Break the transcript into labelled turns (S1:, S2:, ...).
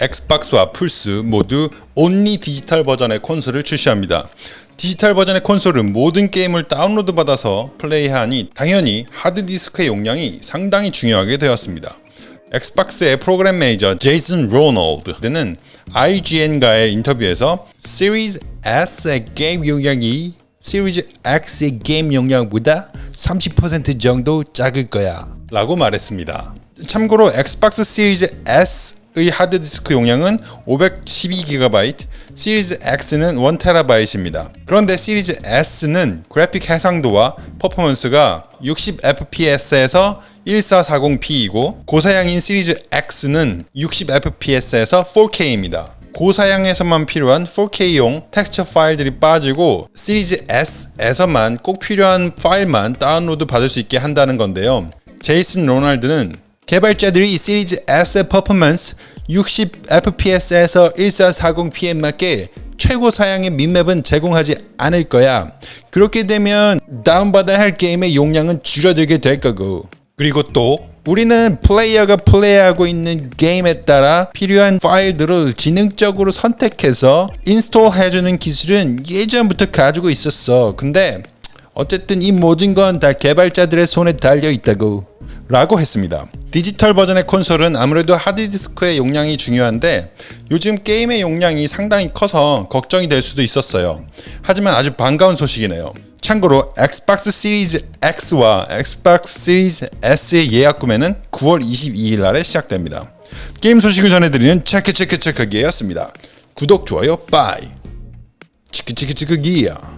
S1: 엑스박스와 플스 모두 only 디지털 버전의 콘솔을 출시합니다. 디지털 버전의 콘솔은 모든 게임을 다운로드 받아서 플레이하니 당연히 하드디스크의 용량이 상당히 중요하게 되었습니다. 엑스박스의 프로그램 매니저 제이슨 로널드는 IGN과의 인터뷰에서 시리즈 S의 게임 용량이 시리즈 X의 게임 용량보다 30% 정도 작을 거야 라고 말했습니다. 참고로 엑스박스 시리즈 S 의 하드디스크 용량은 512GB, 시리즈 X는 1TB입니다. 그런데 시리즈 S는 그래픽 해상도와 퍼포먼스가 60fps에서 1440p이고 고사양인 시리즈 X는 60fps에서 4K입니다. 고사양에서만 필요한 4K용 텍스처 파일들이 빠지고 시리즈 S에서만 꼭 필요한 파일만 다운로드 받을 수 있게 한다는 건데요. 제이슨 로널드는 개발자들이 시리즈 S의 퍼포먼스 60fps에서 1440p에 맞게 최고 사양의 mipmap은 제공하지 않을 거야. 그렇게 되면 다운받아야 할 게임의 용량은 줄어들게 될 거고. 그리고 또 우리는 플레이어가 플레이하고 있는 게임에 따라 필요한 파일들을 지능적으로 선택해서 install 해주는 기술은 예전부터 가지고 있었어. 근데 어쨌든 이 모든 건 다 개발자들의 손에 달려 있다고 라고 했습니다. 디지털 버전의 콘솔은 아무래도 하드디스크의 용량이 중요한데 요즘 게임의 용량이 상당히 커서 걱정이 될 수도 있었어요. 하지만 아주 반가운 소식이네요. 참고로 엑스박스 시리즈 X와 엑스박스 시리즈 S의 예약 구매는 9월 22일 날에 시작됩니다. 게임 소식을 전해드리는 체크 체크 체크기였습니다. 구독, 좋아요, bye. 치크치크치크기야.